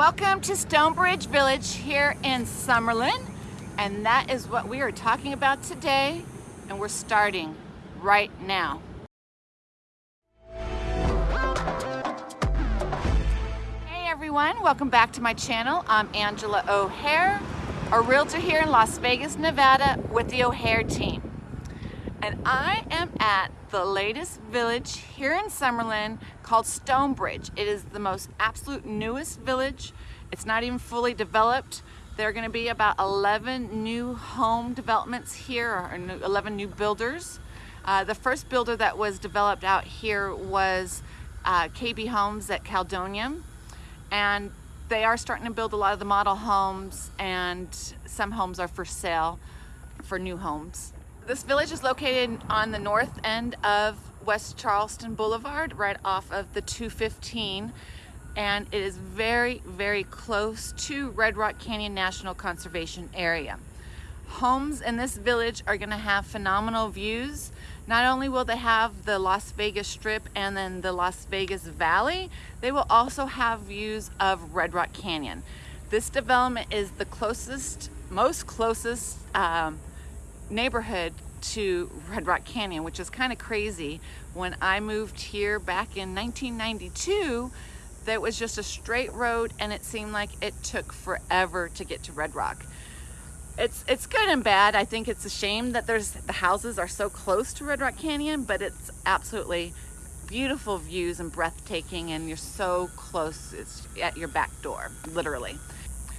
Welcome to Stonebridge Village here in Summerlin. And that is what we are talking about today. And we're starting right now. Hey everyone, welcome back to my channel. I'm Angela O'Hare, a realtor here in Las Vegas, Nevada with the O'Hare team. And I am at the latest village here in Summerlin called Stonebridge. It is the most absolute newest village. It's not even fully developed. There are going to be about 11 new home developments here, or 11 new builders. Uh, the first builder that was developed out here was uh, KB Homes at Caledonia. And they are starting to build a lot of the model homes and some homes are for sale for new homes. This village is located on the north end of West Charleston Boulevard, right off of the 215. And it is very, very close to Red Rock Canyon National Conservation Area. Homes in this village are gonna have phenomenal views. Not only will they have the Las Vegas Strip and then the Las Vegas Valley, they will also have views of Red Rock Canyon. This development is the closest, most closest um, neighborhood to Red Rock Canyon, which is kind of crazy. When I moved here back in 1992, that was just a straight road and it seemed like it took forever to get to Red Rock. It's, it's good and bad. I think it's a shame that there's the houses are so close to Red Rock Canyon, but it's absolutely beautiful views and breathtaking and you're so close, it's at your back door, literally.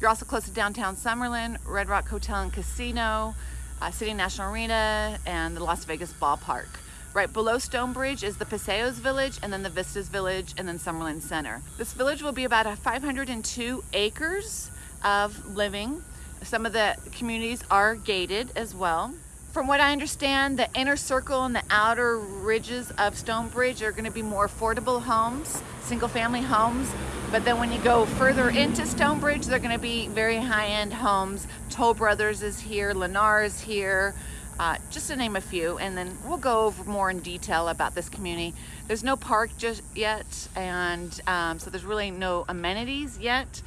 You're also close to downtown Summerlin, Red Rock Hotel and Casino, uh, City National Arena, and the Las Vegas Ballpark. Right below Stonebridge is the Paseos Village, and then the Vistas Village, and then Summerlin Center. This village will be about 502 acres of living. Some of the communities are gated as well. From what I understand, the inner circle and the outer ridges of Stonebridge are going to be more affordable homes, single family homes. But then when you go further into Stonebridge, they're going to be very high-end homes. Toll Brothers is here, Lennar is here, uh, just to name a few. And then we'll go over more in detail about this community. There's no park just yet, and um, so there's really no amenities yet.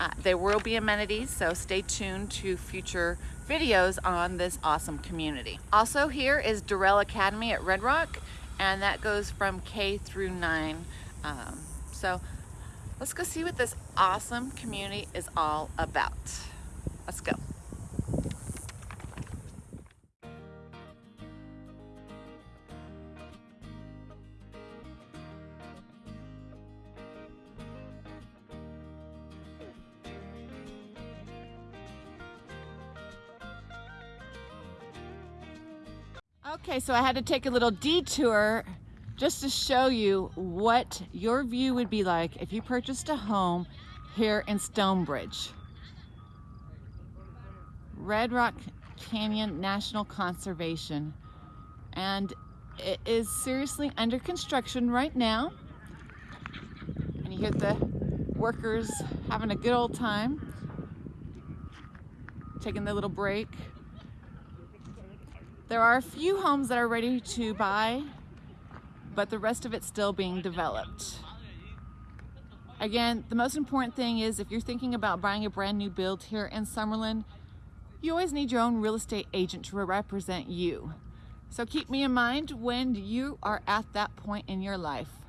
Uh, there will be amenities, so stay tuned to future videos on this awesome community. Also here is Doral Academy at Red Rock and that goes from K through 9. Um, so let's go see what this awesome community is all about. Let's go. Okay, so I had to take a little detour just to show you what your view would be like if you purchased a home here in Stonebridge. Red Rock Canyon National Conservation. And it is seriously under construction right now. And you hear the workers having a good old time, taking their little break. There are a few homes that are ready to buy, but the rest of it's still being developed. Again, the most important thing is if you're thinking about buying a brand new build here in Summerlin, you always need your own real estate agent to represent you. So keep me in mind when you are at that point in your life.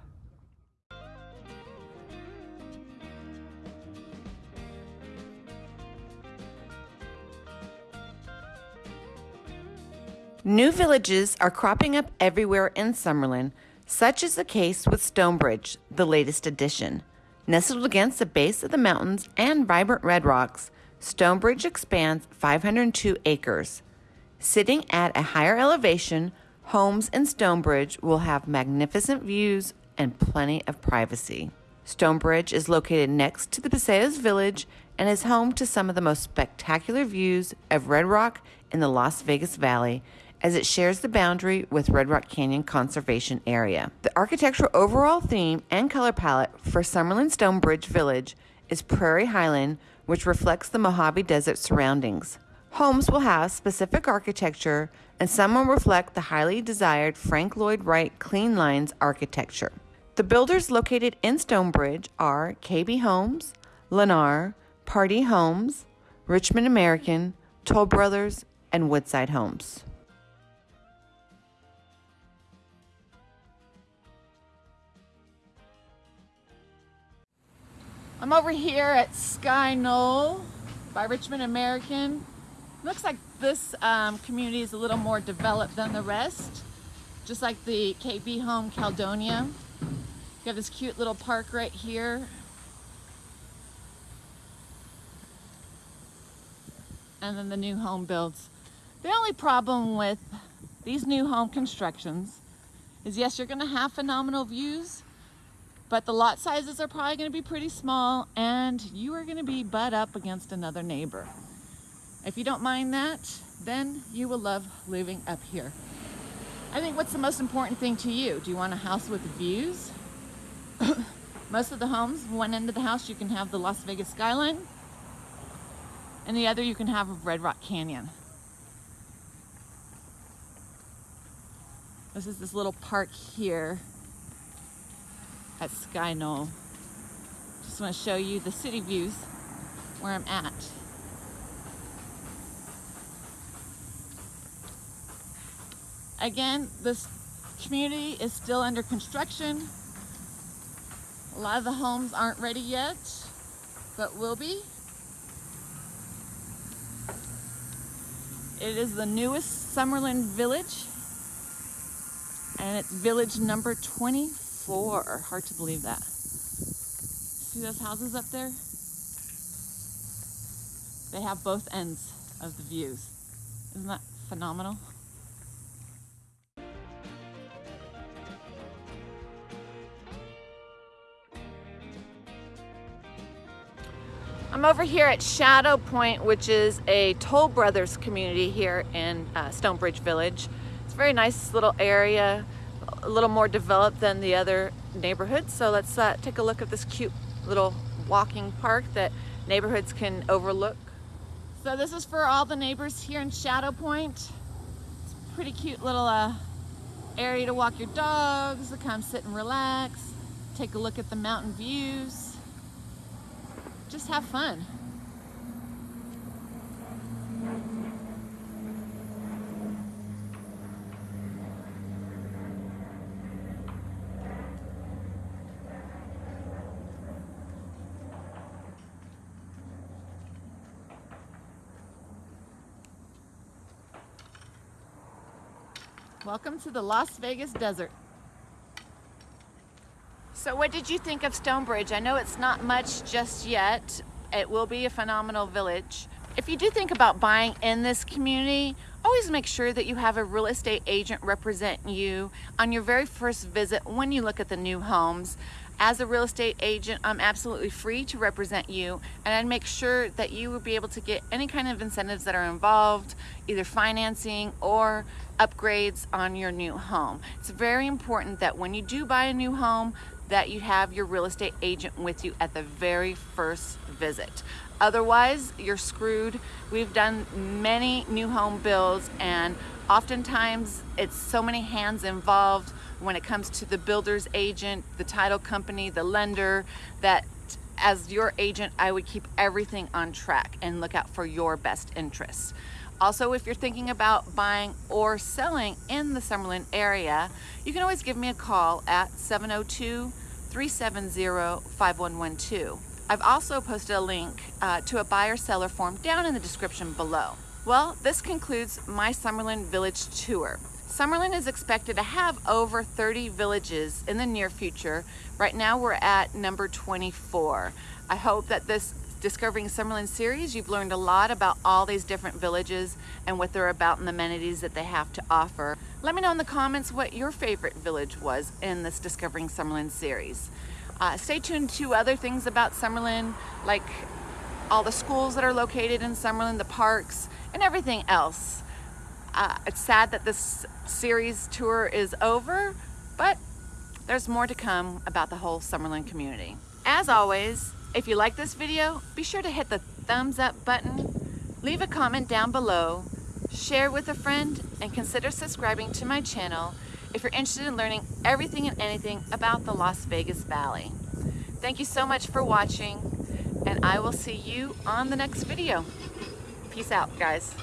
New villages are cropping up everywhere in Summerlin, such is the case with Stonebridge, the latest addition. Nestled against the base of the mountains and vibrant red rocks, Stonebridge expands 502 acres. Sitting at a higher elevation, homes in Stonebridge will have magnificent views and plenty of privacy. Stonebridge is located next to the Paseos Village and is home to some of the most spectacular views of Red Rock in the Las Vegas Valley as it shares the boundary with Red Rock Canyon Conservation Area. The architectural overall theme and color palette for Summerlin Stonebridge Village is Prairie Highland, which reflects the Mojave Desert surroundings. Homes will have specific architecture, and some will reflect the highly desired Frank Lloyd Wright Clean Lines architecture. The builders located in Stonebridge are KB Homes, Lennar, Pardee Homes, Richmond American, Toll Brothers, and Woodside Homes. I'm over here at Sky Knoll by Richmond American. Looks like this um, community is a little more developed than the rest, just like the KB Home Caledonia. You have this cute little park right here. And then the new home builds. The only problem with these new home constructions is yes, you're gonna have phenomenal views, but the lot sizes are probably gonna be pretty small and you are gonna be butt up against another neighbor. If you don't mind that, then you will love living up here. I think what's the most important thing to you? Do you want a house with views? most of the homes, one end of the house you can have the Las Vegas skyline and the other you can have Red Rock Canyon. This is this little park here at Sky Knoll. Just want to show you the city views where I'm at. Again, this community is still under construction. A lot of the homes aren't ready yet, but will be. It is the newest Summerlin Village, and it's village number 24 four. Hard to believe that. See those houses up there? They have both ends of the views. Isn't that phenomenal? I'm over here at Shadow Point, which is a Toll Brothers community here in uh, Stonebridge Village. It's a very nice little area a little more developed than the other neighborhoods. So let's uh, take a look at this cute little walking park that neighborhoods can overlook. So this is for all the neighbors here in Shadow Point. It's a pretty cute little uh, area to walk your dogs, to come sit and relax, take a look at the mountain views, just have fun. Welcome to the Las Vegas desert. So what did you think of Stonebridge? I know it's not much just yet. It will be a phenomenal village. If you do think about buying in this community, always make sure that you have a real estate agent represent you on your very first visit when you look at the new homes. As a real estate agent, I'm absolutely free to represent you and I'd make sure that you would be able to get any kind of incentives that are involved, either financing or upgrades on your new home. It's very important that when you do buy a new home that you have your real estate agent with you at the very first visit. Otherwise, you're screwed. We've done many new home builds and oftentimes it's so many hands involved when it comes to the builder's agent, the title company, the lender, that as your agent, I would keep everything on track and look out for your best interests. Also, if you're thinking about buying or selling in the Summerlin area, you can always give me a call at 702-370-5112. I've also posted a link uh, to a buyer seller form down in the description below. Well, this concludes my Summerlin Village tour. Summerlin is expected to have over 30 villages in the near future. Right now we're at number 24. I hope that this Discovering Summerlin series, you've learned a lot about all these different villages and what they're about and the amenities that they have to offer. Let me know in the comments what your favorite village was in this Discovering Summerlin series. Uh, stay tuned to other things about Summerlin, like all the schools that are located in Summerlin, the parks, and everything else. Uh, it's sad that this series tour is over, but there's more to come about the whole Summerlin community. As always, if you like this video, be sure to hit the thumbs up button, leave a comment down below, share with a friend, and consider subscribing to my channel if you're interested in learning everything and anything about the Las Vegas Valley. Thank you so much for watching. and I will see you on the next video. Peace out, guys.